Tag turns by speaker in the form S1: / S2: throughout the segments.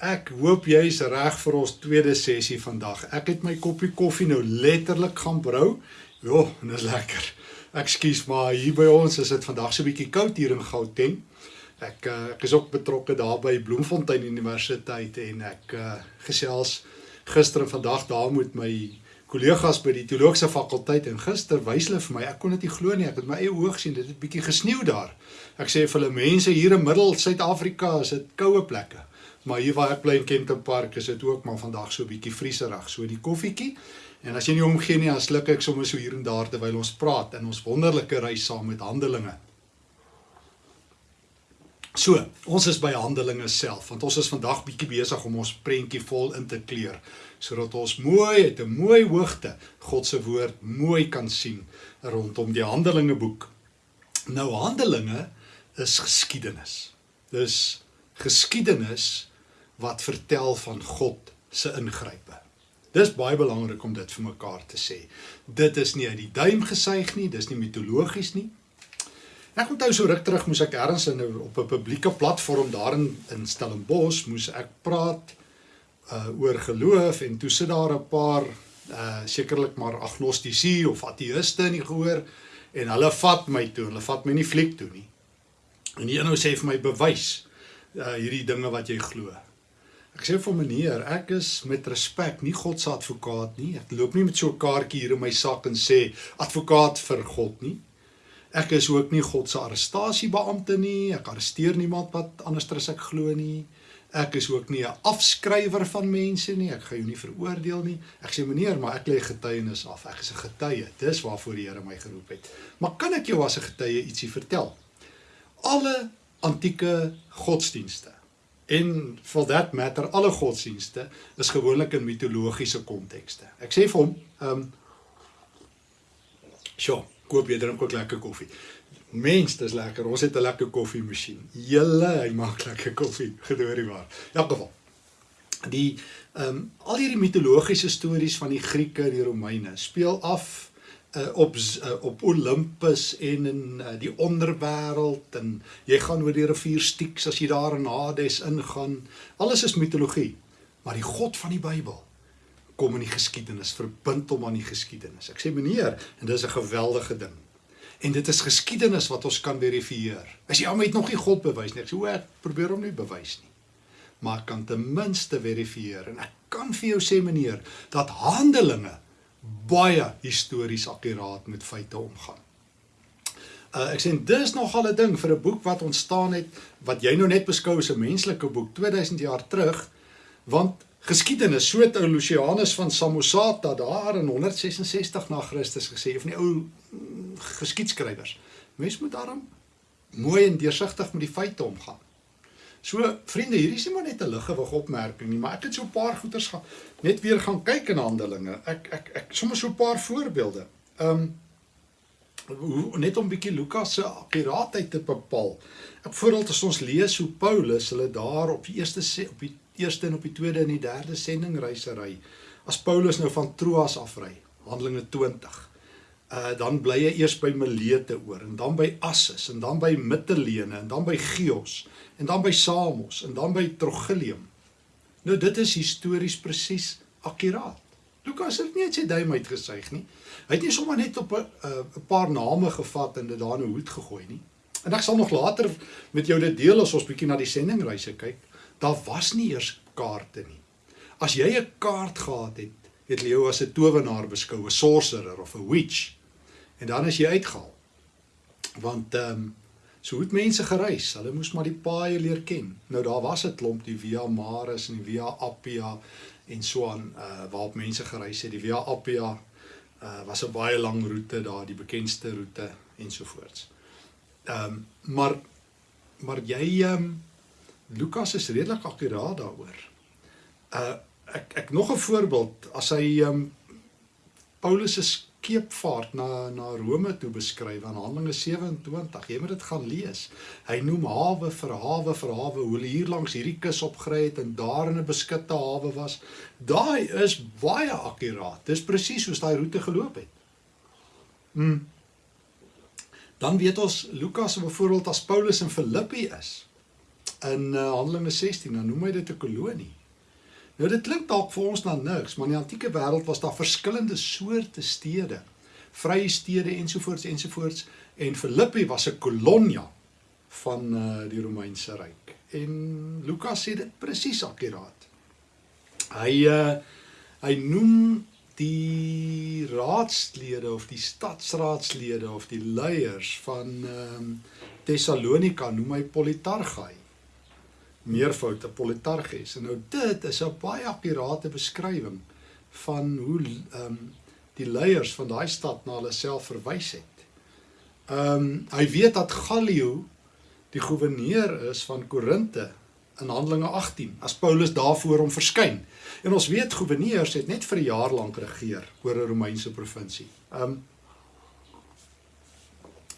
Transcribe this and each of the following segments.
S1: Ek hoop jy is reg vir ons tweede sessie vandag. Ek het my koppie koffie nou letterlik gaan brou. Jo, en dit is lekker. Ekskuus maar hier by ons is dit vandag so 'n bietjie koud hier in Gauteng. Ek uh, ek is ook betrokke daar by Bloemfontein Universiteit en ek uh, gesels gister en vandag daar met my kollegas by die teologiese fakulteit en gister wys hulle vir my ek kon dit nie glo nie ek het my eie oë gesien dit het bietjie gesneeu daar ek sê vir hulle mense hier in middel Suid-Afrika is dit koue plekke maar hier waar ek bly in Kenton Park is dit ook maar vandag so bietjie vrieserig so die koffietjie en as jy nie omgee nie dan sluk ek sommer so hier en daar terwyl ons praat in ons wonderlike reis saam met Handelinge So, ons is by Handelinge self want ons is vandag bietjie besig om ons prentjie vol in te kleur sodat ons mooi uit 'n mooi hoogte God se woord mooi kan sien rondom die Handelinge boek. Nou Handelinge is geskiedenis. Dis geskiedenis wat vertel van God se ingrype. Dis baie belangrik om dit vir mekaar te sê. Dit is nie uit die duim gesuig nie, dis nie mitologies nie. Ek onthou so ruk terug moes ek ergens in op 'n publieke platform daarin in Stellenbosch moes ek praat uh oor geloof en toe sit daar 'n paar uh sekerlik maar agnostici of ateïste in die gehoor en hulle vat my toe. Hulle vat my nie fliek toe nie. En die een ou sê vir my bewys uh hierdie dinge wat jy glo. Ek sê vir meneer, ek is met respek nie God se advokaat nie. Ek loop nie met so 'n kaartjie hier in my sak en sê advokaat vir God nie. Ek is ook nie God se arrestasiebeampte nie. Ek arresteer niemand wat anders as ek glo nie. Ek is ook nie 'n afskrywer van mense nie. Ek gaan jou nie veroordeel nie. Ek sê meneer, maar ek lê getuienis af. Ek is 'n getuie. Dis waarvoor die Here my geroep het. Maar kan ek jou as 'n getuie ietsie vertel? Alle antieke godsdienste en for that matter alle godsdienste is gewoonlik in mitologiese kontekste. Ek sê vir hom, ehm um, Sjoe, koop jy drink ook lekker koffie. Mens, dis lekker. Ons het 'n lekker koffiemasjien. Julle, hy maak lekker koffie, gedoorie maar. In elk geval. Die ehm um, al hierdie mitologiese stories van die Grieke en die Romeine speel af uh, op uh, op Olympus en in uh, die onderwêreld en jy gaan oor die rivier Styx as jy daar in Hades ingaan. Alles is mitologie. Maar die God van die Bybel kom in die geskiedenis, verbind hom aan die geskiedenis. Ek sê meneer, en dis 'n geweldige ding. En dit is geskiedenis wat ons kan verifieer. As jy almal het nog nie God bewys nie. Ek sê o, ek probeer hom nie bewys nie. Maar kan ten minste verifieer en ek kan vir jou sê meneer dat Handelinge baie histories akkuraat met feite omgaan. Uh, ek sê dis nogal 'n ding vir 'n boek wat ontstaan het wat jy nou net beskou as 'n menslike boek 2000 jaar terug want geskiedenis so het ou Lucianus van Samosata daar in 166 na Christus gesê of nie ou mm, geskiedskrywers mens moet daarom mooi en deursigtig met die feite omgaan so vriende hierdie is nie maar net 'n liggewig opmerking nie maar ek het so 'n paar goeters gaan net weer gaan kyk in Handelinge ek ek ek sommer so 'n paar voorbeelde um net om bietjie Lukas se akkuraatheid te bepaal. Ek voorbeeld as ons lees hoe Paulus hulle daar op die eerste op die eerste en op die tweede en die derde sendingreisery. As Paulus nou van Troas afry, Handelinge 20. Uh dan bly hy eers by Milete oor en dan by Assus en dan by Mittelene en dan by Chios en dan by Samos en dan by Trogilium. Nou dit is histories presies akkuraat. Lukas het nie net sy duim uitgesuig nie. Hy het nie sommer net op 'n 'n paar name gevat en dit daar in 'n hoed gegooi nie. En ek sal nog later met jou dit deel as ons bietjie na die sendingreise kyk daar was nie eers kaarte nie. As jy 'n kaart gehad het, het jy jou as 'n towenaar beskou, 'n sorcerer of 'n witch. En dan is jy uitgehaal. Want ehm um, so het mense gereis. Hulle moes maar die paaie leer ken. Nou daar was 'n klomp die Via Maris en die Via Appia en so aan uh waarop mense gereis het. Die Via Appia uh was 'n baie lang roete daar, die bekendste roete ensovoorts. Ehm um, maar maar jy ehm um, Lukas is redelik akkuraat daaroor. Uh ek ek nog 'n voorbeeld as hy um Paulus se skeepvaart na na Rome toe beskryf aan Handelinge 27. Jy moet dit gaan lees. Hy noem hawe vir hawe vir hawe hoe hulle hier langs hierdie kus opgery het en daar in 'n beskutte hawe was. Daai is baie akkuraat. Dis presies soos daai roete geloop het. Mm. Dan weet ons Lukas byvoorbeeld as Paulus in Filippi is in uh, Handelinge 16, dan noem hy dit 'n kolonie. Nou dit klink dalk vir ons na niks, maar in die antieke wêreld was daar verskillende soorte stede, vrye stede ensovoorts ensovoorts en Filippi was 'n kolonia van uh, die Romeinse ryk. En Lukas sê dit presies akkuraat. Hy uh, hy noem die raadslede of die stadsraadslede of die leiers van ehm um, Tessalonika noem hy politargai. Meervoud 'n politarges. En nou dit is 'n baie akkurate beskrywing van hoe ehm um, die leiers van daai stad na hulle self verwys het. Ehm um, hy weet dat Gallio die goewerneur is van Korinte in Handelinge 18 as Paulus daarvoor hom verskyn. En ons weet goewerneurs het net vir 'n jaar lank regeer oor 'n Romeinse provinsie. Um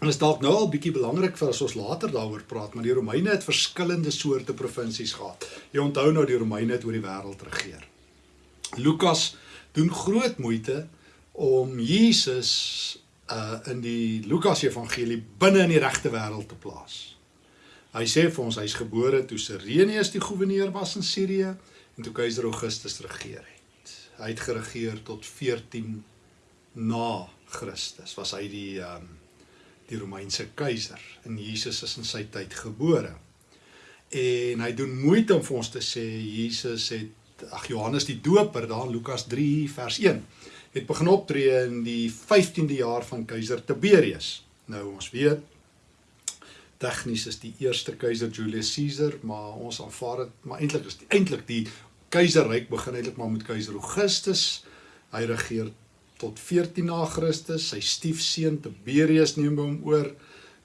S1: En is dalk nou al bietjie belangrik vir as ons later daaroor praat, maar die Romeine het verskillende soorte provinsies gehad. Jy onthou nou die Romeine het oor die wêreld regeer. Lukas doen groot moeite om Jesus uh in die Lukas Evangelie binne in die regte wêreld te plaas. Hy sê vir ons hy's gebore toe Sirenius die goewerneur was in Sirië en toe keiser Augustus regeer het. Hy het geregeer tot 14 na Christus. Was hy die um, die Romeinse keiser en Jesus is in sy tyd gebore. En hy doen moeite om vir ons te sê Jesus het ag Johannes die Doper daar in Lukas 3 vers 1 het begin optree in die 15de jaar van keiser Tiberius. Nou ons weet tegnies is die eerste keiser Julius Caesar, maar ons aanvaar dit maar eintlik is eintlik die keizerryk begin eintlik maar met keiser Augustus. Hy regeer tot 14 na Christus. Sy stiefseun Tiberius neem hom oor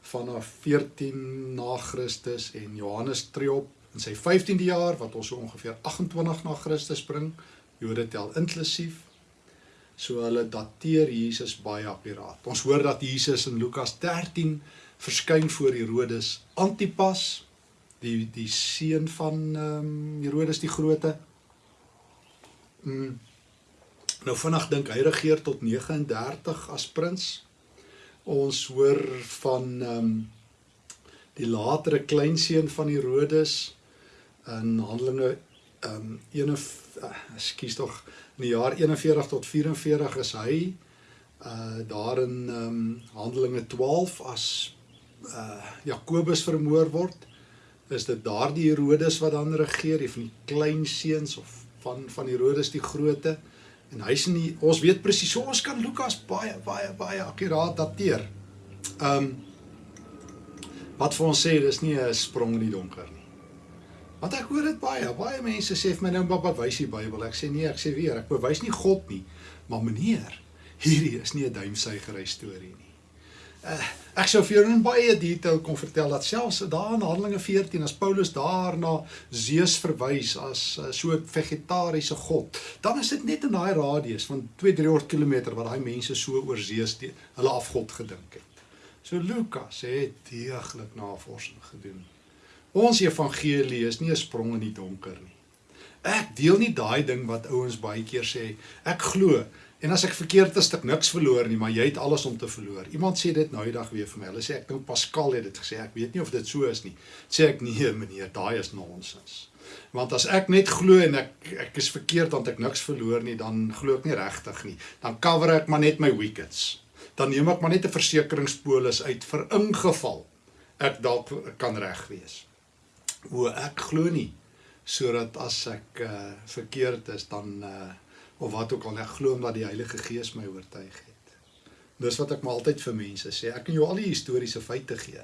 S1: vanaf 14 na Christus en Johannes tree op in sy 15de jaar wat ons ongeveer 28 na Christus bring. Jode tel inklusief. So hulle dateer Jesus baie akkuraat. Ons hoor dat Jesus in Lukas 13 verskyn voor Herodes Antipas die die seun van ehm um, Herodes die Grote. Mm. Nou vinnig dink hy regeer tot 39 as prins. Ons hoor van ehm um, die latere kleinseun van Herodes in Handelinge ehm um, ene ekskuus tog in die jaar 41 tot 44 is hy uh daar in ehm um, Handelinge 12 as uh Jakobus vermoor word, is dit daardie Herodes wat dan regeer, die van die klein seuns of van van Herodes die groote. En hy's nie ons weet presies so ons kan Lukas baie baie baie akkuraat dateer. Um wat vir ons sê dis nie 'n sprong in die donker nie. Want ek hoor dit baie, baie mense sê vir my nou pappa wys die Bybel. Ek sê nee, ek sê weer, ek bewys nie God nie, maar meneer, hierdie is nie 'n duimsuigery storie nie. Uh, ek sou vir jou in baie detail kon vertel dat selfs daar in Handelinge 14 as Paulus daarna Zeus verwys as uh, so 'n vegetariese god, dan is dit net in daai radius van 2-300 km wat daai mense so oor Zeus die, hulle afgod gedink het. So Lukas het deeglik navorsing gedoen. Ons evangelie is nie 'n sprong in die donker nie. Ek deel nie daai ding wat ouens baie keer sê. Ek glo En as ek verkeerd is, ek niks verloor nie, maar jy het alles om te verloor. Iemand sê dit nou die dag weer vir my. Hulle sê ek dink Pascal het dit gesê. Ek weet nie of dit so is nie. Sê ek nee, meneer, daai is nonsens. Want as ek net glo en ek ek is verkeerd want ek niks verloor nie, dan glo ek nie regtig nie. Dan cover ek maar net my wickets. Dan neem ek maar net 'n versekeringspolis uit vir ingeval ek dalk kan reg wees. O, ek glo nie sodat as ek uh, verkeerd is dan uh, of wat ook al ek glo omdat die Heilige Gees my oortuig het. Dis wat ek maar altyd vir mense sê. Ek kan jou al die historiese feite gee.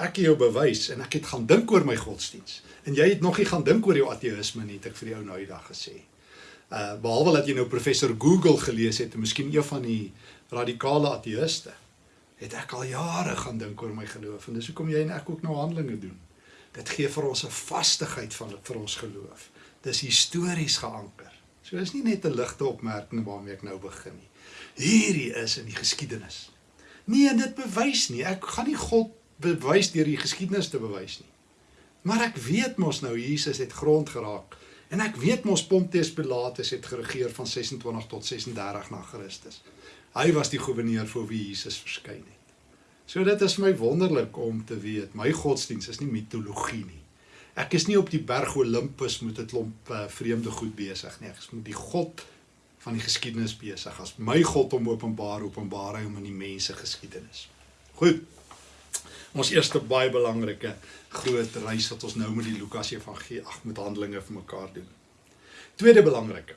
S1: Ek kan jou bewys en ek het gaan dink oor my godsdiens. En jy het nog nie gaan dink oor jou ateïsme nie, het ek vir jou nou die dag gesê. Uh behalwe dat jy nou professor Google gelees het en miskien een van die radikale ateïste, het ek al jare gaan dink oor my geloof en dis hoekom jy en ek ook nou handelinge doen. Dit gee vir ons 'n vastigheid van vir ons geloof. Dis histories geanker. So is nie net 'n ligte opmerking waarmee ek nou begin nie. Hierdie is in die geskiedenis. Nee, dit bewys nie. Ek gaan nie God bewys deur die geskiedenis te bewys nie. Maar ek weet mos nou Jesus het grond geraak en ek weet mos Pontius Pilatus het geregeer van 26 tot 36 na Christus. Hy was die goewerneur vir wie Jesus verskyn het. So dit is my wonderlik om te weet my godsdiens is nie mitologie nie. Ek is nie op die berg Olympus met 'n klomp uh, vreemde goed besig nie. Ek is met die God van die geskiedenis besig. As my God hom openbaar, openbaar hy hom in die mense geskiedenis. Goed. Ons eerste baie belangrike groot reis wat ons nou met die Lukas Evangelie ag met Handelinge vir mekaar doen. Tweede belangrike.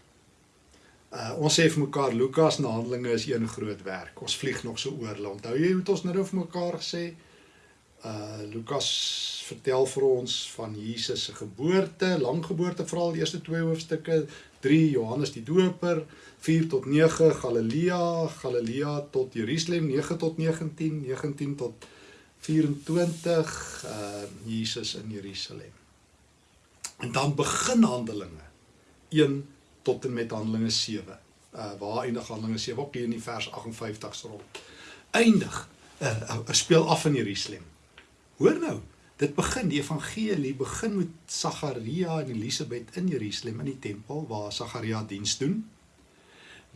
S1: Uh ons sê vir mekaar Lukas en Handelinge is een groot werk. Ons vlieg nog so oor. Onthou jy hoe ons nou vir mekaar gesê? Uh Lukas vertel vir ons van Jesus se geboorte, lang geboorte veral die eerste twee hoofstukke, 3 Johannes die Doper, 4 tot 9 Galilea, Galilea tot Jerusalem 9 tot 19, 19 tot 24 uh Jesus in Jerusalem. En dan begin Handelinge 1 tot en met Handelinge 7. Uh waar eindig Handelinge 7 ook hier in die vers 58 se rond. Eindig uh, uh speel af in Jerusalem. Hoor nou, Dit begin die evangelie begin met Sagaria en Elisabet in Jerusalem in die tempel waar Sagaria diens doen.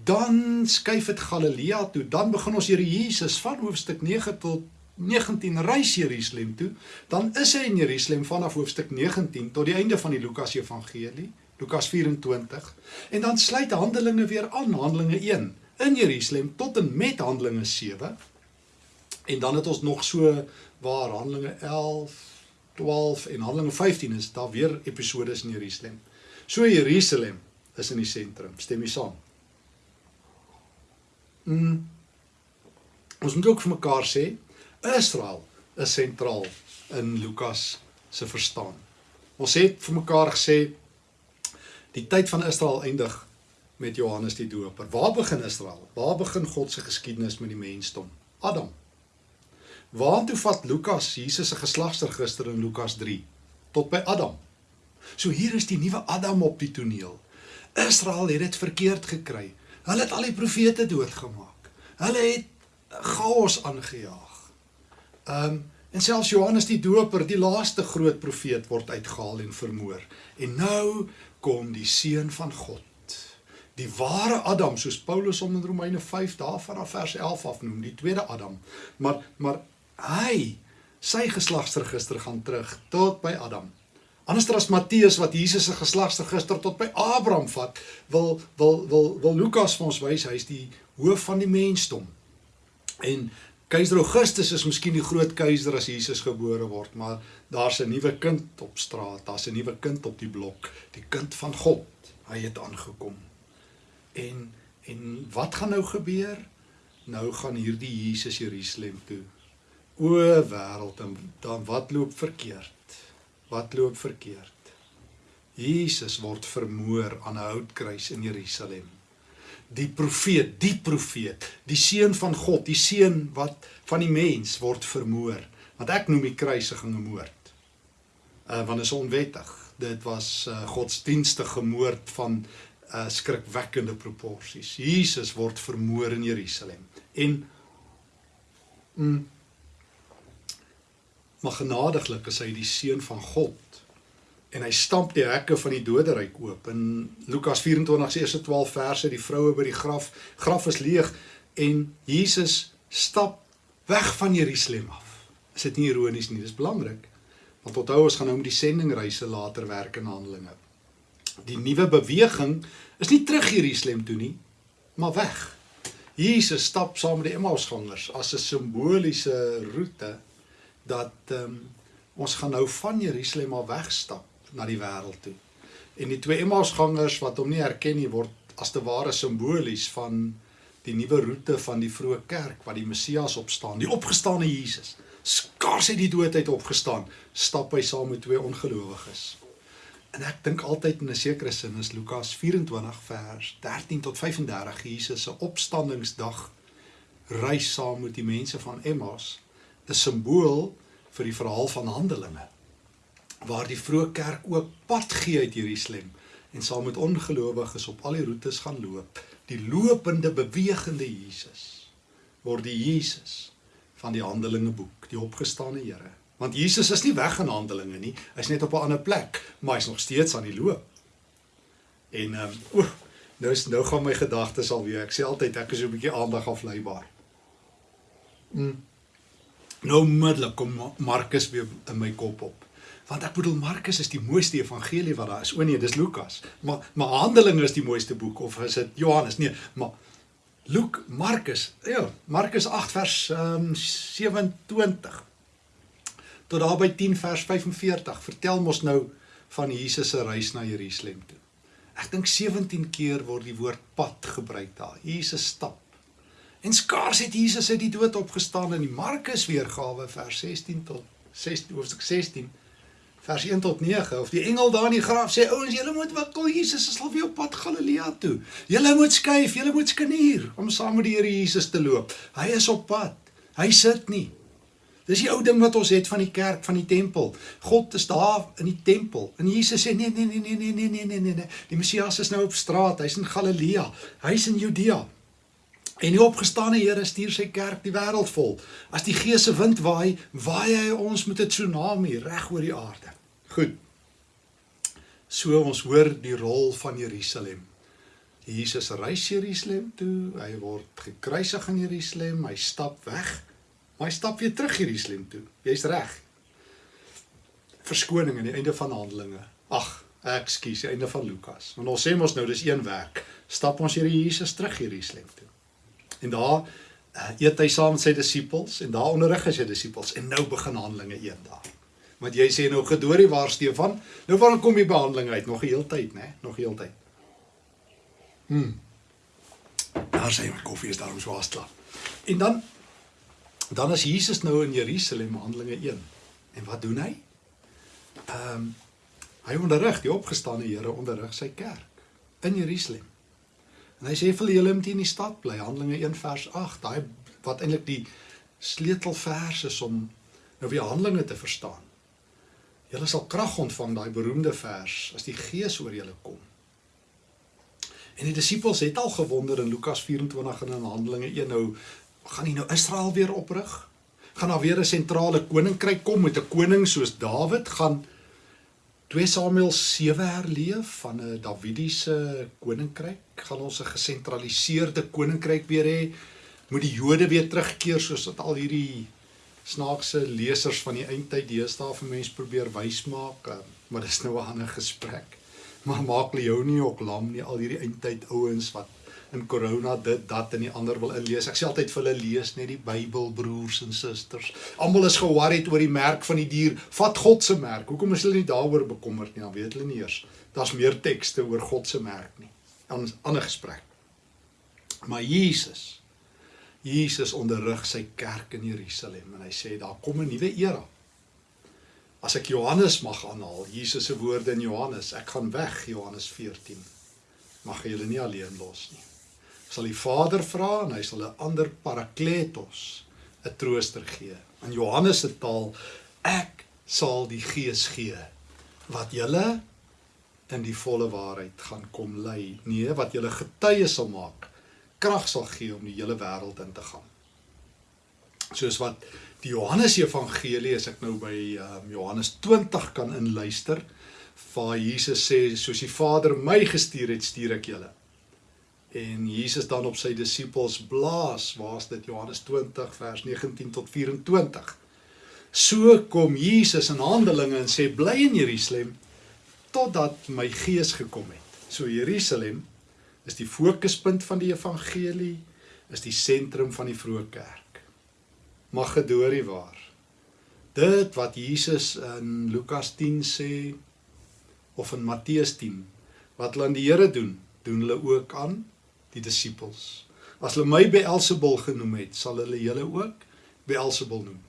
S1: Dan skuif dit Galilea toe. Dan begin ons Here Jesus van hoofstuk 9 tot 19 reis Jerusalem toe. Dan is hy in Jerusalem vanaf hoofstuk 19 tot die einde van die Lukas Evangelie, Lukas 24. En dan sluit Handelinge weer aan, Handelinge 1 in Jerusalem tot en met Handelinge 7. En dan het ons nog so waar Handelinge 11 12 en Handelinge 15 is daar weer episodes in Jerusalem. So Jerusalem is in die sentrum. Stem jy saam? Mm. Ons moet ook vir mekaar sê Israel is sentraal in Lukas se verstaan. Ons het vir mekaar gesê die tyd van Israel eindig met Johannes die Doper. Waar begin Israel? Waar begin God se geskiedenis met die mensdom? Adam. Waartoe vat Lukas Jesus se geslagsregister in Lukas 3 tot by Adam. So hier is die nuwe Adam op die toneel. Israel het dit verkeerd gekry. Hulle het al die profete doodgemaak. Hulle het chaos aangejaag. Um en selfs Johannes die Doper, die laaste groot profeet word uitgehaal en vermoor. En nou kom die seun van God. Die ware Adam, soos Paulus hom in Romeine 5 daarvan af vers 11 afnoem, die tweede Adam. Maar maar hy sy geslagsregister gaan terug tot by Adam. Anderster as Matteus wat Jesus se geslagsregister tot by Abraham vat, wil wil wil wil Lukas vir ons wys hy's die hoof van die mensdom. En keiser Augustus is miskien die groot keiser as Jesus gebore word, maar daar's 'n nuwe kind op straat, daar's 'n nuwe kind op die blok, die kind van God. Hy het aangekom. En en wat gaan nou gebeur? Nou gaan hierdie Jesus Jerusalem toe O wêreld, dan wat loop verkeerd? Wat loop verkeerd? Jesus word vermoor aan 'n houtkruis in Jerusalem. Die profeet, die profeet, die seun van God, die seun wat van die mens word vermoor. Want ek noem die kruisiging 'n moord. Uh want is onwettig. Dit was uh, godsdienstige moord van uh skrikwekkende proporsies. Jesus word vermoor in Jerusalem. En mm, maar genadiglik is hy die seun van God. En hy stamp die hekke van die doderyk oop. In Lukas 24 se eerste 12 verse die vroue by die graf graf is leeg en Jesus stap weg van Jerusalem af. Is dit nie ironies nie? Dis belangrik. Want onthou ons gaan nou met die sendingreise later werk in Handelinge. Die nuwe beweging is nie terug Jerusalem toe nie maar weg. Jesus stap saam met die Emmausgangers as 'n simboliese roete dat um, ons gaan nou van Jerusalem af wegstap na die wêreld toe. En die twee Emmausgangers wat hom nie herken nie word as te ware simbolies van die nuwe roete van die vroeë kerk wat die Messias opstaan, die opgestane Jesus. Skaars het die dood uit opgestaan, stap hy saam met twee ongelowiges. En ek dink altyd in 'n sekere sin is Lukas 24 vers 13 tot 35 Jesus se opstandingsdag reis saam met die mense van Emmaus 'n simbool vir die verhaal van Handelinge waar die vroeë kerk ook pad gee uit Jerusalem en saam met ongelowiges op al die roetes gaan loop. Die lopende bewegende Jesus word die Jesus van die Handelinge boek die opgestane Here. Want Jesus is nie weg in Handelinge nie hy's net op 'n ander plek maar hy's nog steeds aan die loop. En ehm um, nou is nou gaan my gedagtes alweer. Ek sê altyd ek is so 'n bietjie aandag afleibaar. Mm. Nou onmiddellik kom Markus weer in my kop op. Want ek bedoel Markus is die mooiste evangelie wat daar is. O nee, dis Lukas. Maar maar Handelinge is die mooiste boek of is dit Johannes? Nee, maar Luke, Markus, ja, Markus 8 vers um, 27 tot daar by 10 vers 45 vertel mos nou van Jesus se reis na Jerusalem toe. Ek dink 17 keer word die woord pad gebruik daar. Jesus stap. En skaars het Jesus uit die dood opgestaan in die Markus weergawe vers 16 tot 16 hoofstuk 16 vers 1 tot 9 of die engel daar in die graf sê ouens julle moet wikkel Jesus is al weer op pad Galilea toe. Julle moet skuif, julle moet skanier om saam met die Here Jesus te loop. Hy is op pad. Hy sit nie. Dis die ou ding wat ons het van die kerk, van die tempel. God is daar in die tempel. En Jesus sê nee nee nee nee nee nee nee nee nee. Die Messias is nou op straat. Hy's in Galilea. Hy's in Judea. En die opgestane Here stuur sy kerk die wêreld vol. As die Gees se wind waai, waai hy ons met 'n tsunami reg oor die aarde. Goed. So ons hoor die rol van Jerusalem. Jesus reis Jerusalem toe. Hy word gekruisig in Jerusalem. Hy stap weg Maar hy stap weer terug Jerusalem toe. Jy's reg. Verskoning aan die einde van Handelinge. Ag, ekskuus, die einde van Lukas. Want ons sê mos nou dis een werk. Stap ons Here Jesus terug Jerusalem toe. En daar uh, eet hy saam met sy disippels en daar onderrig hy sy disippels en nou begin Handelinge 1 daar. Want jy sê nou gedoorie waar Stefan? Nou waar kom die behandeling uit? Nog 'n heel tyd, né? Nog 'n heel tyd. Hm. Daar sê my koffie is daarom so haastig. En dan dan is Jesus nou in Jerusalem Handelinge 1. En wat doen hy? Ehm um, hy onderrig die opgestane Here onderrig sy kerk in Jerusalem. En hy sê vir julle moet in die stad bly Handelinge 1 vers 8. Daai wat eintlik die sleutelvers is om nou weer Handelinge te verstaan. Julle sal krag ontvang daai beroemde vers as die Gees oor julle kom. En die disippels het al gewonder in Lukas 24 en in Handelinge 1 nou gaan hy nou Israel weer oprig? Gaan daar weer 'n sentrale koninkryk kom met 'n koning soos Dawid? Gaan 2 Samuel 7 herleef van 'n Dawidiese koninkryk? Gaan ons 'n gesentraliseerde koninkryk weer hê? Moet die Jode weer terugkeer soos wat al hierdie snaakse lesers van die eindtyd deesdae vir mense probeer wysmaak? Ehm, maar dis nou 'n ander gesprek. Maar maak Leonie ook lam nie al hierdie eindtyd ouens wat in corona dit dat en die ander wil inlees. Ek sê altyd vir hulle lees net die Bybel broers en susters. Almal is ge-worried oor die merk van die dier. Vat God se merk. Hoekom is hulle nie daaroor bekommerd nie? Dan weet hulle nie eers. Daar's meer tekste oor God se merk nie. 'n Ander gesprek. Maar Jesus Jesus onderrig sy kerk in Jerusalem en hy sê daar kom 'n nuwe era. As ek Johannes mag aanhaal, Jesus se woorde in Johannes, ek gaan weg Johannes 14. Mag julle nie alleen los nie sal die Vader vra en hy sal 'n ander parakletos, 'n trooster gee. In Johannes se taal, ek sal die Gees gee wat julle in die volle waarheid gaan kom lei. Nee, wat julle getuie sal maak, krag sal gee om die hele wêreld in te gaan. Soos wat die Johannes Evangelie as ek nou by um, Johannes 20 kan inluister, waar Jesus sê soos die Vader my gestuur het, stuur ek julle en Jesus dan op sy disippels blaas waar's dit? Johannes 20 vers 19 tot 24 so kom Jesus in Handelinge en sê bly in Jerusalem totdat my gees gekom het. So Jerusalem is die fokuspunt van die evangelie is die sentrum van die vroeë kerk. Magedorie waar. Dit wat Jesus in Lukas 10 sê of in Matteus 10 wat hulle aan die Here doen doen hulle ook aan die disippels. As hulle my Beelzebul genoem het, sal hulle julle ook Beelzebul noem.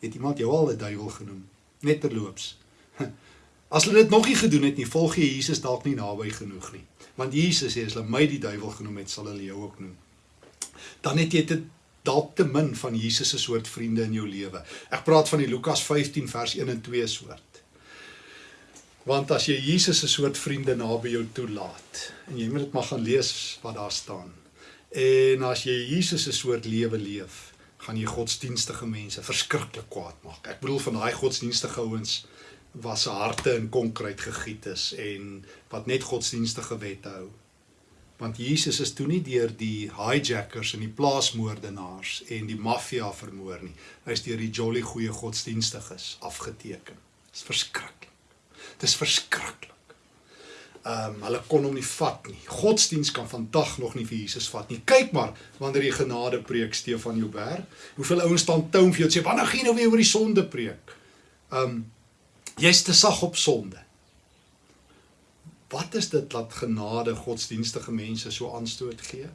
S1: Het iemand jou al 'n duiwel genoem? Net terloops. As hulle dit nog nie gedoen het nie, volg jy Jesus dalk nie naby genoeg nie. Want Jesus sê as hulle my die duiwel genoem het, sal hulle jou ook noem. Dan het jy dit dalk te min van Jesus se soort vriende in jou lewe. Ek praat van die Lukas 15 vers 1 en 2 soort. Want as jy Jesus se soort vriende naby jou toelaat en jy moet dit maar gaan lees wat daar staan. En as jy Jesus se soort lewe leef, gaan jy godsdienstige mense verskriklik kwaad maak. Ek bedoel van daai godsdienstige ouens wat se harte in konkreet gegiet is en wat net godsdienstige wette hou. Want Jesus is toe nie deur die hijackers en die plaasmoordenaars en die maffia vermoor nie. Hy is deur die jolly goeie godsdienstiges afgeteken Dis verskriklik. Dis verskriklik. Ehm um, hulle kon hom nie vat nie. Godsdiens kan vandag nog nie vir Jesus vat nie. Kyk maar wanneer jy genade preek Stefan Joubert, hoeveel ouens staan toe om vir jou te sê, "Wanneer gaan jy nou weer oor die sonde preek?" Ehm um, jy's te sag op sonde. Wat is dit dat genade godsdienstige mense so aanstoot gee?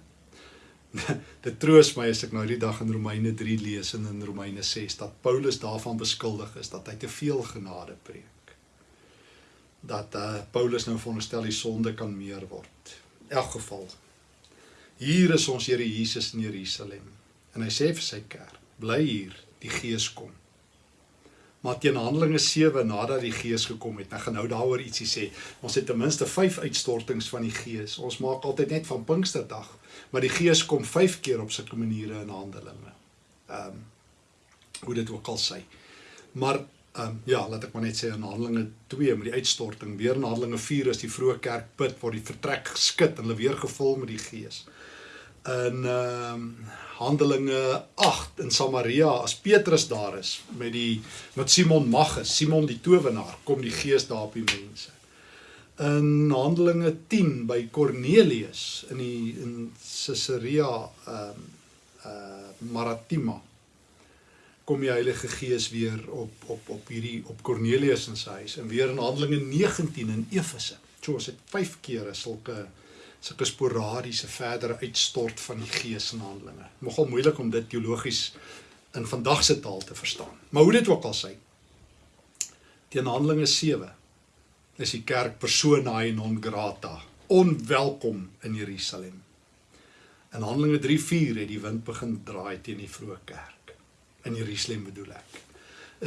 S1: dit troos my as ek nou die dag in Romeine 3 lees en in Romeine 6 dat Paulus daarvan beskuldig is dat hy te veel genade preek. Dat uh, Paulus nou veronderstel die sonde kan meer word. In elk geval hier is ons Here Jesus in Jerusalem en hy sê vir sy kerk: "Bly hier, die Gees kom." Maar teen Handelinge 7 nadat die Gees gekom het, ek gaan nou daaroor ietsie sê. Ons het ten minste 5 uitstortings van die Gees. Ons maak altyd net van Pinksterdag, maar die Gees kom 5 keer op sulke maniere in Handelinge. Ehm um, hoe dit ook al sê. Maar ehm um, ja, laat ek maar net sê in Handelinge 2 met die uitstorting, weer in Handelinge 4 is die vroeë kerk put waar die vertrek geskit en hulle weer gevul met die Gees in ehm um, Handelinge 8 in Samaria as Petrus daar is met die met Simon Magus, Simon die towenaar, kom die Gees daar op die mense. In Handelinge 10 by Cornelius in die in Caesarea ehm um, uh Maritima kom die Heilige Gees weer op op op hierdie op Cornelius in sy huis en weer in Handelinge 19 in Efese. So ons het 5 kere sulke sulke sporadiese verdere uitstort van die gees in handelinge. Nogal moeilik om dit teologies in vandag se taal te verstaan. Maar hoe dit ook al sê. Teen Handelinge 7 is die kerk persona non grata, onwelkom in Jerusalem. In Handelinge 3:4 het die wind begin draai teen die vroeë kerk in Jerusalem bedoel ek.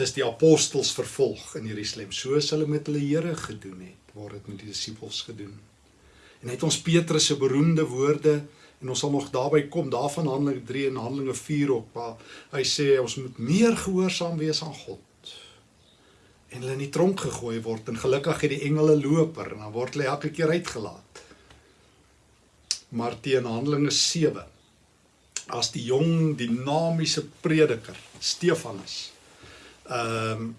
S1: Is die apostels vervolg in Jerusalem soos hulle met hulle Here gedoen het, word dit met die disippels gedoen. En het ons Petrus se beroemde woorde en ons sal nog daarby kom daarvan Handelinge 3 en Handelinge 4 op waar hy sê ons moet meer gehoorsaam wees aan God. En hulle in die tronk gegooi word en gelukkig het die engele loper en dan word hulle elke keer uitgelaat. Maar teen Handelinge 7 as die jong dinamiese prediker Stefanus ehm um,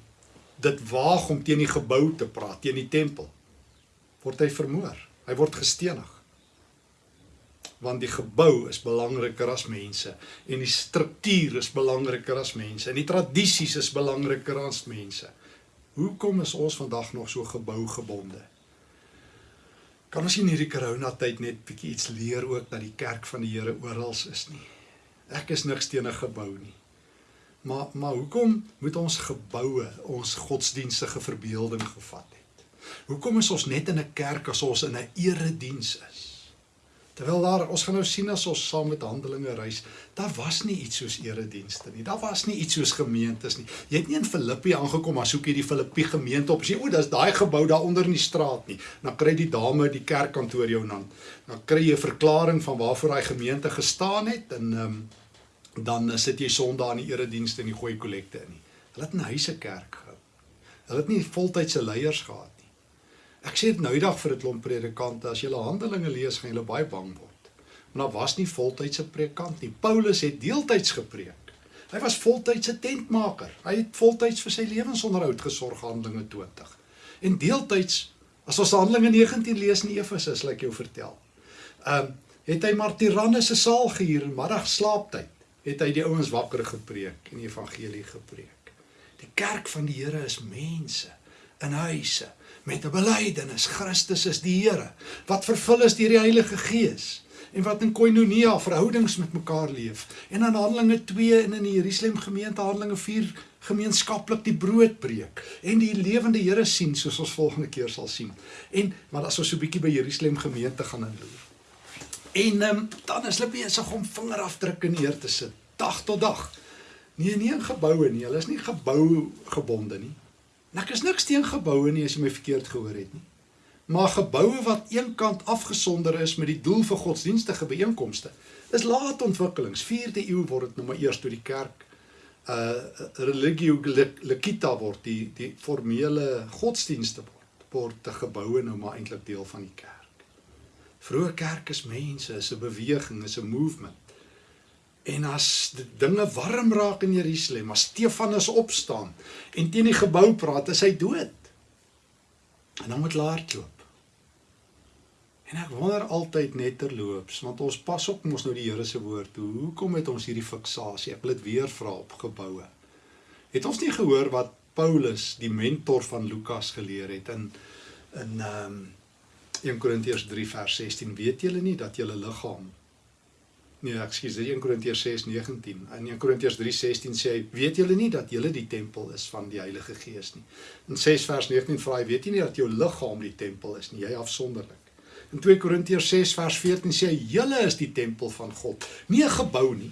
S1: dit waag om teen die gebou te praat, teen die tempel word hy vermoor. Hy word gestenig. Want die gebou is belangriker as mense en die struktuur is belangriker as mense en die tradisies is belangriker as mense. Hoekom is ons vandag nog so gebougebonde? Kan ons in hierdie corona tyd net bietjie iets leer ook dat die kerk van die Here oral is nie? Ek is niks teen 'n gebou nie. Maar maar hoekom moet ons geboue ons godsdienstige verbeelding gevat het? Hoekom is ons net in 'n kerk as ons in 'n erediens is? Terwyl daar ons gaan nou sien as ons saam met Handelinge reis, daar was nie iets soos eredienste nie. Daar was nie iets soos gemeentes nie. Jy het nie in Filippi aangekom as soek jy die Filippi gemeente op. Sê o, dis daai gebou daar onder in die straat nie. Dan kry die dame die kerkkantoor jou dan. Dan kry jy 'n verklaring van waarvoor daai gemeente gestaan het en ehm um, dan sit jy Sondag in die eredienste en jy gooi kollekte in. Hulle het 'n huise kerk gehou. Hulle het nie voltydse leiers gehad Ek sê dit nou die dag vir 'n klomp predikante, as jy Handelinge lees, gaan jy baie bang word. Want daar was nie voltydse predikant nie. Paulus het deeltyds gepreek. Hy was voltydse tentmaker. Hy het voltyds vir sy lewensonderhoud gesorg, Handelinge 20. En deeltyds, as ons Handelinge 19 lees in Efese, sal ek jou vertel. Ehm um, het hy maar Tyrannus se saal gehuur in middag slaaptyd. Het hy die ouens wakker gepreek en die evangelie gepreek. Die kerk van die Here is mense in huise met 'n belydenis. Christus is die Here wat vervul is deur die Heilige Gees en wat in koinonia verhoudings met mekaar leef. En in Handelinge 2 en in die Jerusalem gemeente Handelinge 4 gemeenskaplik die brood breek en die lewende Here sien soos ons volgende keer sal sien. En maar as ons so 'n bietjie by Jerusalem gemeente gaan inloer en um, dan is hulle besig om vingerafdrukke neer te sit dag tot dag. Nee nie in geboue nie. Hulle is nie gebou gebonde nie En ek is niks teen geboue nie as jy my verkeerd gehoor het nie. Maar geboue wat eenkant afgesonder is met die doel vir godsdienstige byeenkomste, is laat ontwikkelings. 4de eeu word dit nou maar eers toe die kerk uh religio lecita word die die formele godsdienste word word te geboue nou maar eintlik deel van die kerk. Vroeë kerk is mense, is 'n beweging, is 'n movement. En as dinge warm raak in Jerusalem, as Stefanus opstaan en teen die gebou praat, is hy dood. En dan moet laat loop. En ek wonder altyd net terloops, want ons pas op mos nou die Here se woord toe. Hoekom het ons hierdie fiksasie? Ek wil dit weer vra op geboue. Het ons nie gehoor wat Paulus, die mentor van Lukas geleer het in in ehm um, 1 Korintiërs 3 vers 16, weet julle nie dat julle liggaam Nee, ekskuus, 1 Korintiërs 6:19. In 1 Korintiërs 3:16 sê hy, weet julle nie dat julle die tempel is van die Heilige Gees nie. In 6 vers 19 vra hy, weet jy nie dat jou liggaam die tempel is nie, jy afsonderlik. In 2 Korintiërs 6 vers 14 sê hy, julle is die tempel van God, nie 'n gebou nie.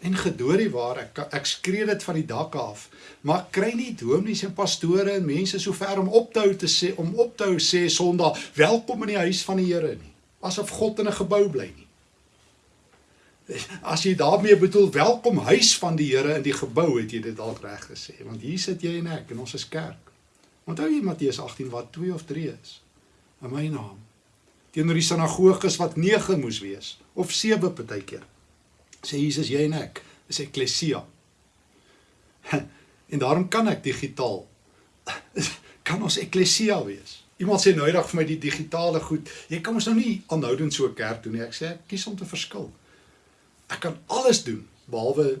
S1: En gedoorie waar ek ek skree dit van die dak af, maar kry nie dominees en pastore en mense so ver om op te hou te sê om op te hou sê Sondag, welkom in die huis van die Here nie, asof God in 'n gebou bly nie. As jy daarmee bedoel welkom huis van die Here in die gebou het jy dit dalk reg gesê want hier sit jy en ek en ons is kerk. Onthou jy Matteus 18 wat 2 of 3 is in my naam. Teenoor die sinagoges wat 9 moes wees of 7 partykeer. Sê Jesus jy en ek is eklesia. En daarom kan ek digitaal kan ons eklesia wees. Iemand sê nou eendag vir my die digitale goed, jy kan ons nou nie aanhoudend so kerk doen nie. Ek sê ek kies om te verskil ek kan alles doen behalwe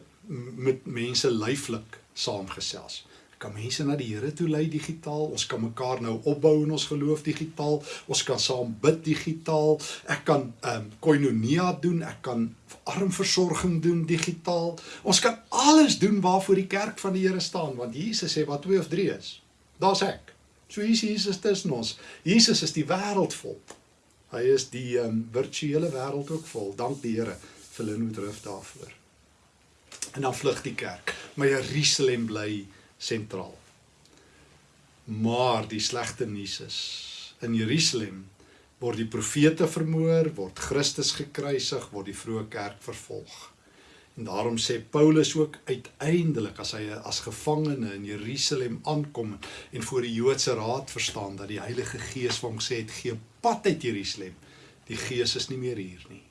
S1: met mense lyflik saamgesels. Ek kan mense na die Here toe lei digitaal. Ons kan mekaar nou opbou in ons geloof digitaal. Ons kan saam bid digitaal. Ek kan ehm um, koinonia doen. Ek kan armversorging doen digitaal. Ons kan alles doen waarvoor die kerk van die Here staan want Jesus sê wat twee of drie is. Daar's ek. So is Jesus tussen ons. Jesus is die wêreld vol. Hy is die ehm um, virtuele wêreld ook vol. Dank die Here vir Linwood Rif daarvoor. En dan vlug die kerk, maar Jerusalem bly sentraal. Maar die slegte nuus is in Jerusalem word die profete vermoor, word Christus gekruisig, word die vroeë kerk vervolg. En daarom sê Paulus ook uiteindelik as hy as gevangene in Jerusalem aankom en voor die Joodse raad verstaan dat die Heilige Gees hom sê het gee pad uit Jerusalem. Die Gees is nie meer hier nie.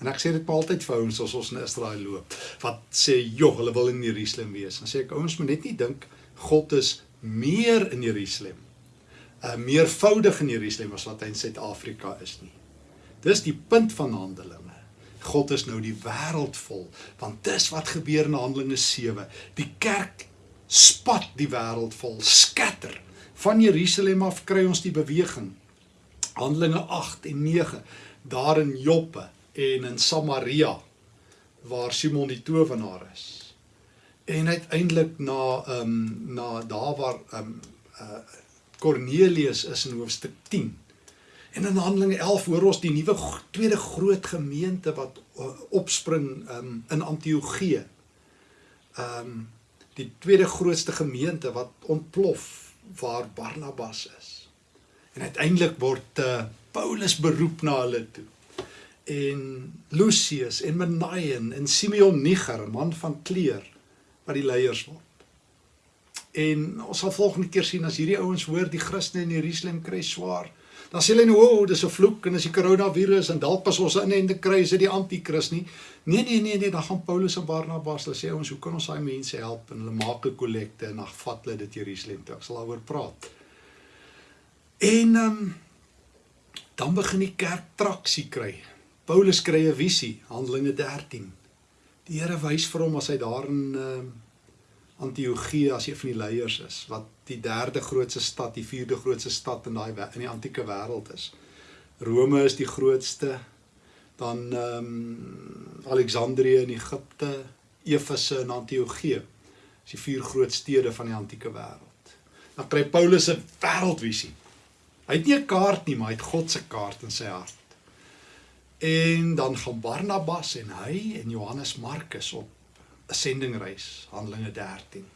S1: En ek sê dit maar altyd vir ouens as ons in Israel loop wat sê joh, hulle wil in Jerusalem wees. Dan sê ek ouens moet net nie dink God is meer in Jerusalem. Uh meervoudig in Jerusalem as wat hy in Suid-Afrika is nie. Dis die punt van Handelinge. God is nou die wêreld vol want dis wat gebeur in Handelinge 7. Die kerk spat die wêreld vol, skatter. Van Jerusalem af kry ons die beweging. Handelinge 8 en 9 daar in Joppe en in Samaria waar Simon die towenaar is. En uiteindelik na ehm um, na daar waar ehm um, uh Cornelius is in hoofstuk 10. En in Handelinge 11 hoor ons die nuwe tweede groot gemeente wat uh, opspring um, in Antiochië. Ehm um, die tweede grootste gemeente wat ontplof waar Barnabas is. En uiteindelik word uh, Paulus beroep na hulle toe en Lucius en Menaien en Simeon Niger, man van kleur wat die leiers word. En ons sal volgende keer sien as hierdie ouens hoor die Christene in Jerusalem kry swaar, dan sê hulle nou, "O, dis 'n vloek en as die koronavirus en dalk pas ons in en te kry is dit die anti-kris nie." Nee, nee, nee, nee, dan gaan Paulus en Barnabas, hulle sê ons, "Hoe kan ons daai mense help?" en hulle maak 'n kollekte en dan vat hulle dit Jerusalem toe. Ek sal daaroor praat. En ehm um, dan begin die kerk traksie kry. Paulus kry 'n visie, Handelinge 13. Die Here wys vir hom as hy daar in uh, Antiochië as een van die leiers is, wat die derde grootste stad, die vierde grootste stad in daai in die antieke wêreld is. Rome is die grootste, dan ehm um, Alexandrië in Egipte, Efese en Antiochië. Dis die vier groot stede van die antieke wêreld. Dan kry Paulus 'n wêreldvisie. Hy het nie 'n kaart nie, maar hy het God se kaart in sy hart. En dan gaan Barnabas en hy en Johannes Markus op 'n sendingreis, Handelinge 13.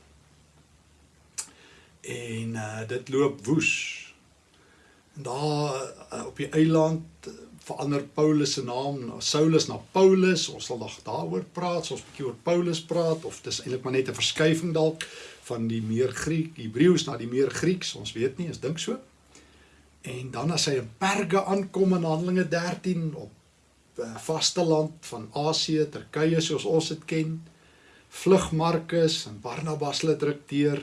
S1: En uh, dit loop woes. En daar uh, op die eiland uh, verander Paulus se naam na Saulus na Paulus. Ons sal nog daaroor praat, so ons 'n bietjie oor Paulus praat of dis eintlik maar net 'n verskuiving dalk van die meer Griek, Hebreëus na die meer Grieks. Ons weet nie, ons dink so. En dan as hy in Perge aankom in Handelinge 13 op vasteland van Asië, Turkye soos ons dit ken. Vlug Markus en Barnabas hulle druk deur.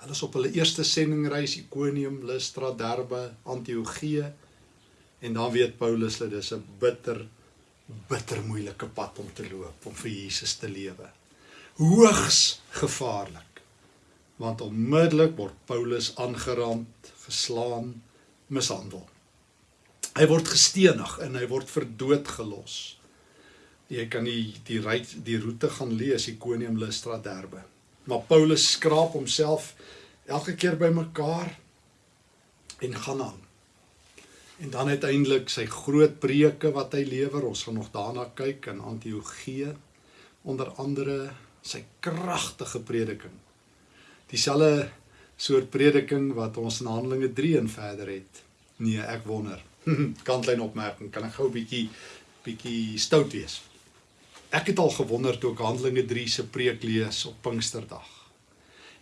S1: Hulle is op hulle eerste sendingreis Ikonium, Lystra, Derbe, Antiochië. En dan weet Paulus dat dis 'n bitter bitter moeilike pad om te loop om vir Jesus te lewe. Hoogs gevaarlik. Want onmiddellik word Paulus aangerand, geslaan, mishandel. Hy word gestenig en hy word vir dood gelos. Jy kan die die ry die roete gaan lees Iconium Lystra Derbe. Maar Paulus skraap homself elke keer bymekaar en gaan aan. En dan uiteindelik sy groot preke wat hy lewer, ons gaan nog daarna kyk in Antiochië onder andere sy kragtige prediking. Dieselfde soort prediking wat ons in Handelinge 3 en verder het. Nee, ek wonder. kantlyn opmerking, kan ek gou 'n bietjie bietjie stout wees. Ek het al gewonder toe ek Handelinge 3 se preek lees op Pinksterdag.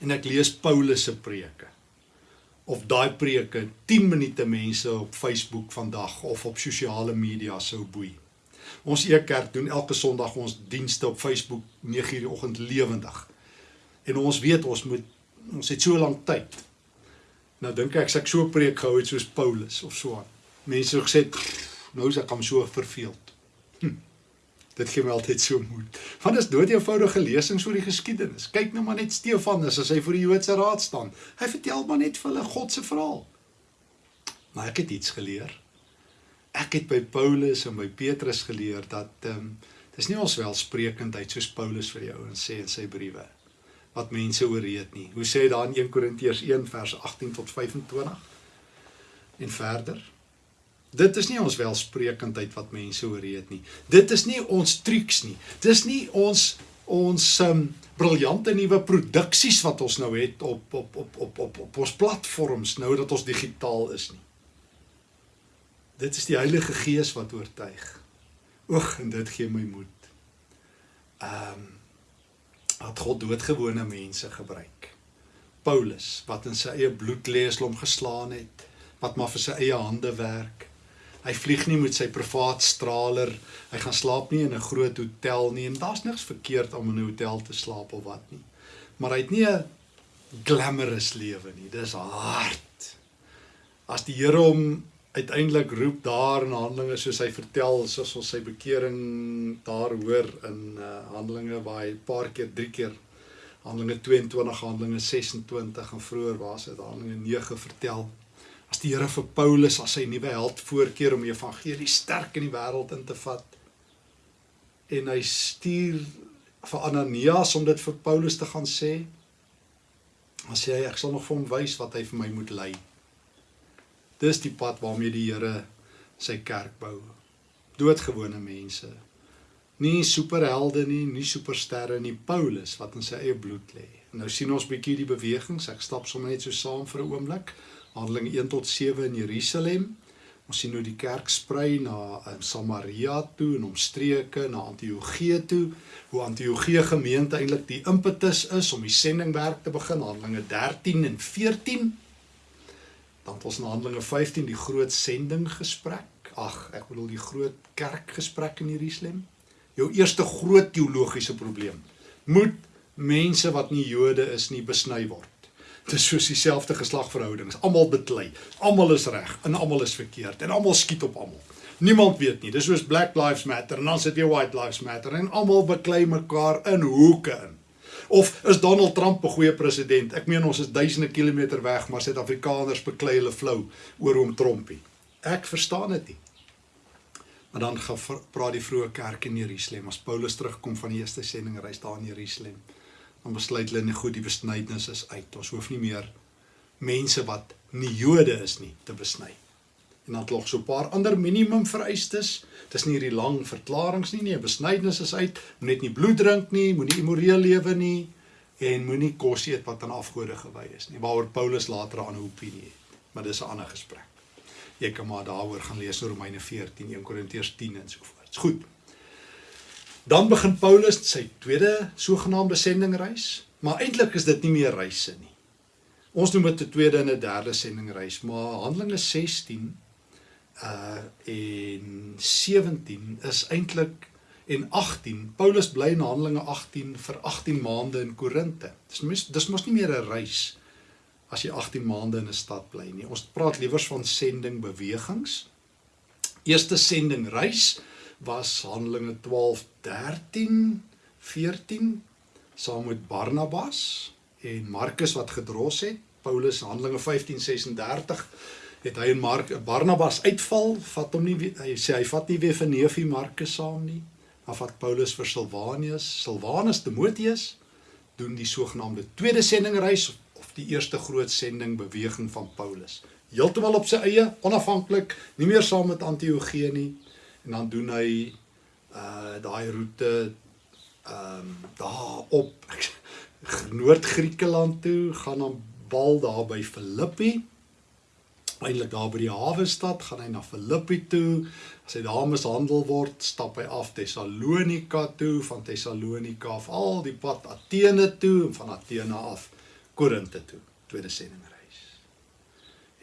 S1: En ek lees Paulus se preke. Of daai preke 10 minute mense op Facebook vandag of op sosiale media sou boei. Ons Ekerk doen elke Sondag ons dienste op Facebook 9:00 die oggend lewendig. En ons weet ons moet ons het so lank tyd. Nou dink ek as ek so preek gehou het soos Paulus of so aan mense gesê nou is ek hom so verveeld. Hm. Dit gee my altyd so moed. Want is dood eenvoudige lesings oor die geskiedenis. Kyk nou maar net Stefanus as hy voor die Joodse raad staan. Hy vertel maar net vir hulle God se verhaal. Maar ek het iets geleer. Ek het by Paulus en by Petrus geleer dat ehm um, dis nie ons welsprekendheid soos Paulus vir die ouens sê in sy briewe wat mense ooreed nie. Hoe sê dit daar in 1 Korintiërs 1 vers 18 tot 25? En verder Dit is nie ons welsprekendheid wat mense oorreed nie. Dit is nie ons trucs nie. Dis nie ons ons um, briljante nuwe produksies wat ons nou het op op op op op op ons platforms nou dat ons digitaal is nie. Dit is die Heilige Gees wat oortuig. Oeg en dit gee my moed. Ehm um, wat God doodgewone mense gebruik. Paulus wat in sy eie bloed lê as hom geslaan het, wat maar vir sy eie hande werk. Hy vlieg nie met sy privaat straler. Hy gaan slaap nie in 'n groot hotel nie en daar's niks verkeerd om in 'n hotel te slaap of wat nie. Maar hy het nie 'n glamorous lewe nie. Dis hard. As die Here hom uiteindelik roep daar in Handelinge soos hy vertel soos ons sy bekering daar hoor in uh, Handelinge waar hy 'n paar keer, drie keer Handelinge 22, Handelinge 26 en vroeër was dit Handelinge 9 vertel as die Here vir Paulus as sy nuwe held voorkeer om die evangelie sterk in die wêreld in te vat. En hy stuur vir Ananias om dit vir Paulus te gaan sê. Sê hy ek sal nog vir hom wys wat hy vir my moet lei. Dis die pad waarmee die Here sy kerk bou. Doodgewone mense. Nie superhelde nie, nie supersterre nie, Paulus wat in sy eie bloed lê. Nou sien ons bietjie die bewegings. Ek stap sommer net so saam vir 'n oomblik. Handeling 1 tot 7 in Jerusalem. Ons sien hoe die kerk sprei na um, Samaria toe en omstreke na Antiochië toe. Hoe Antiochië gemeente eintlik die impetus is om die sendingwerk te begin. Handelinge 13 en 14. Dan het ons in Handelinge 15 die groot sendinggesprek. Ag, ek bedoel die groot kerkgesprek in Jerusalem. Jou eerste groot teologiese probleem. Moet mense wat nie Jode is nie besny word? Dit is soos dieselfde geslagverhoudings. Almal beklei. Almal is reg en almal is verkeerd en almal skiet op almal. Niemand weet nie. Dis soos Black Lives Matter en dan sit jy White Lives Matter en almal beklei mekaar in hoeke in. Of is Donald Trump 'n goeie president? Ek meen ons is duisende kilometer weg, maar Suid-Afrikaners beklei hulle flou oor hom Trumpie. Ek verstaan dit nie. Maar dan gaan praat die vroeë kerk in Jerusalem as Paulus terugkom van die eerste sendingreis daar in Jerusalem dan besluit hulle nie goed die besnydenis is uit. Ons hoef nie meer mense wat nie Jode is nie te besny. En dan nog so 'n paar ander minimum vereistes. Dis nie hierdie lang verklaringe nie nie. Besnydenis is uit. Moenie net nie bloed drink nie, moenie immoreel lewe nie en moenie kos eet wat aan afgode gewy is nie. Waaroor Paulus later 'n ander opinie het. Maar dis 'n ander gesprek. Jy kan maar daaroor gaan lees in Romeine 14, 1 Korintiërs 10 en so voort. Goed. Dan begin Paulus sy tweede sogenaamde sendingreis, maar eintlik is dit nie meer reise nie. Ons noem dit 'n tweede en 'n derde sendingreis, maar Handelinge 16 uh en 17 is eintlik en 18. Paulus bly in Handelinge 18 vir 18 maande in Korinte. Dis mos dis mos nie meer 'n reis as jy 18 maande in 'n stad bly nie. Ons praat liewers van sending bewegings. Eerste sending reis was Handelinge 12 13 14 saam met Barnabas en Markus wat gedros het. Paulus Handelinge 15 36 het hy en Mark Barnabas uitval, vat hom nie hy sê hy vat nie weer vir neefie Markus saam nie. Dan vat Paulus vir Silwanus, Silwanus Timoteus doen die sogenaamde tweede sendingreis of die eerste groot sending beweging van Paulus. Heeltemal op sy eie, onafhanklik, nie meer saam met Antiochie nie. En dan doen hy uh daai roete ehm um, daar op Noord-Griekeland toe, gaan dan bal daar by Filippi eintlik daar by die hawe stad, gaan hy na Filippi toe. As hy daar mishandel word, stap hy af Tessalonika toe, van Tessalonika af al die pad Athene toe en van Athene af Korinte toe. Tweede sendingreis.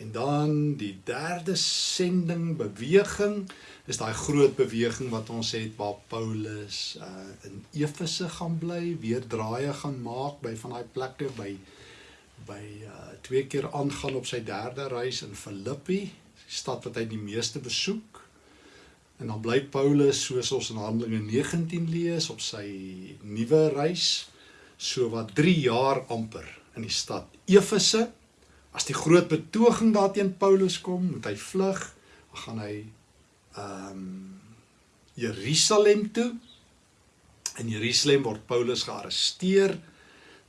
S1: En dan die derde sending beweging is daai groot beweging wat ons het waar Paulus uh, in Efese gaan bly, weer draaie gaan maak by van daai plekke by by uh twee keer aangaan op sy derde reis in Filippi, die stad wat hy die meeste besoek. En dan bly Paulus soos ons in Handelinge 19 lees op sy nuwe reis so wat 3 jaar amper in die stad Efese. As die groot betoging daarteen Paulus kom, moet hy vlug, gaan hy um, Jerusalem toe. In Jerusalem word Paulus gearresteer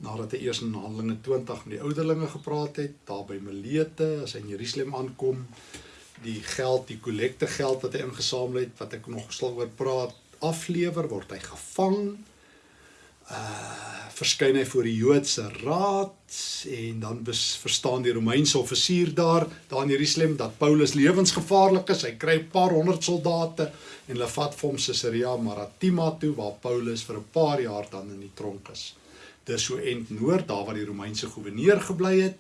S1: nadat hy eers in Handelinge 20 met die ouderlinge gepraat het, daar by Melete, as hy in Jerusalem aankom, die geld, die kollekte geld wat hy ingesamel het, wat ek nog sal oor praat, aflewer, word hy gevang. Uh verskyn hy voor die Joodse raad en dan bes, verstaan die Romeinse offisier daar, daar in Jerusalem dat Paulus lewensgevaarlik is. Hy kry 'n paar honderd soldate en hulle vat hom Caesarea Maritima toe waar Paulus vir 'n paar jaar dan in die tronk is dis so end noord daar waar die Romeinse goewerneur gebly het.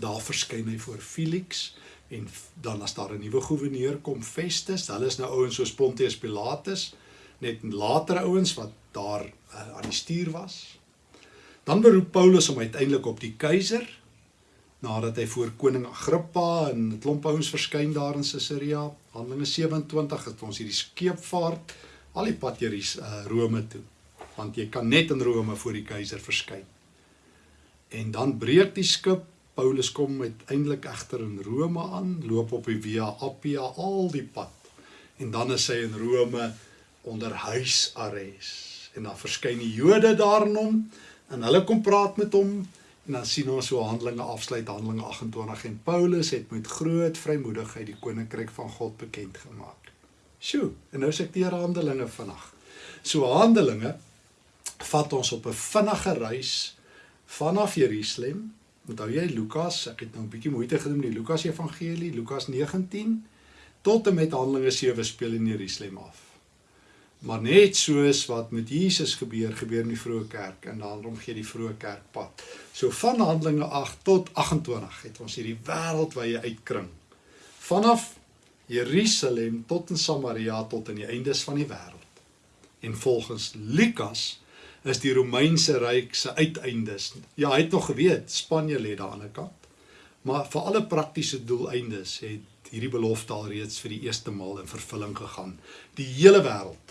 S1: Daar verskyn hy voor Felix en dan as daar 'n nuwe goewerneur kom Festus, hulle is nou ouens soos Pontius Pilatus, net later ouens wat daar uh, aan die stuur was. Dan beroep Paulus hom uiteindelik op die keiser nadat hy voor koning Agrippa en 'n klomp ouens verskyn daar in Caesarea. Handelinge 27 het ons hierdie skeepvaart al die pad hier uh, Rome toe want jy kan net in Rome voor die keiser verskyn. En dan breek die skip. Paulus kom uiteindelik egter in Rome aan, loop op die Via Appia al die pad. En dan is hy in Rome onder huisarrest. En dan verskyn die Jode daar in hom en hulle kom praat met hom en dan sien ons so Handelinge afsluit Handelinge 28 en Paulus het met groot vrymoedigheid die koninkryk van God bekend gemaak. Sjoe, en nou sê ek die Handelinge vandag. So Handelinge vat ons op 'n vinnige reis vanaf Jerusalem. Onthou jy Lukas, ek het nou 'n bietjie moeite gedoen met die Lukas Evangelie, Lukas 19 tot en met Handelinge 7 speel in Jerusalem af. Maar net soos wat met Jesus gebeur, gebeur in die vroeë kerk en daarom gee die vroeë kerk pad. So van Handelinge 8 tot 28 het ons hierdie wêreldwye uitkring. Vanaf Jerusalem tot in Samaria tot aan die eindes van die wêreld. En volgens Lukas is die Romeinse ryk se uiteindes. Ja, hy het nog geweet Spanje lê daar aan die kant. Maar vir alle praktiese doeleindes het hierdie belofte al reeds vir die eerste maal in vervulling gegaan. Die hele wêreld,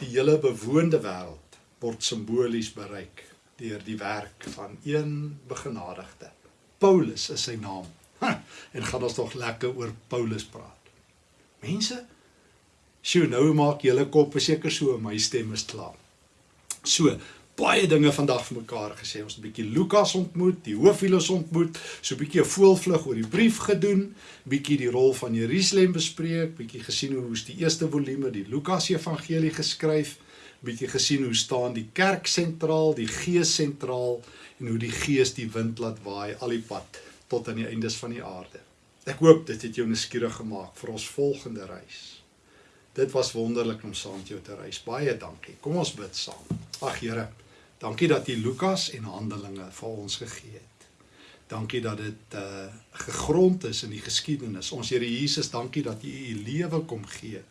S1: die hele bewoonde wêreld word simbolies bereik deur die werk van een begenadigde. Paulus is sy naam. Ha, en gaan ons tog lekker oor Paulus praat. Mense, sjoe, nou maak julle kop seker so my stem is klaar. So, baie dinge vandag vir mekaar gesê. Ons het 'n bietjie Lukas ontmoet, die hooffilos ontmoet, so 'n bietjie 'n voelvlug oor die brief gedoen, bietjie die rol van Jerusalem bespreek, bietjie gesien hoe is die eerste volume die Lukas Evangelie geskryf, bietjie gesien hoe staan die kerk sentraal, die gees sentraal en hoe die gees die wind laat waai al die pad tot aan die eindes van die aarde. Ek hoop dit het jou nuuskierig gemaak vir ons volgende reis. Dit was wonderlik om saam met jou te reis. Baie dankie. Kom ons bid saam. Ag Here, dankie dat U Lukas en Handelinge vir ons gegee het. Dankie dat dit uh gegrond is in die geskiedenis. Ons Here Jesus, dankie dat U U lewe kom gee.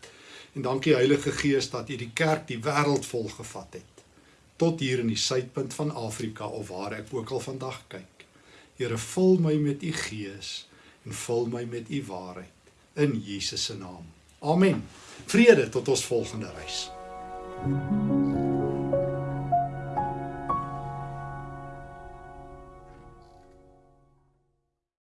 S1: En dankie Heilige Gees dat U die kerk die wêreld volgevat het. Tot hier in die suidpunt van Afrika of waar ek ook al vandag kyk. Here, vul my met U Gees en vul my met U waarheid in Jesus se naam. Amen. Vrede tot ons volgende reis. thank you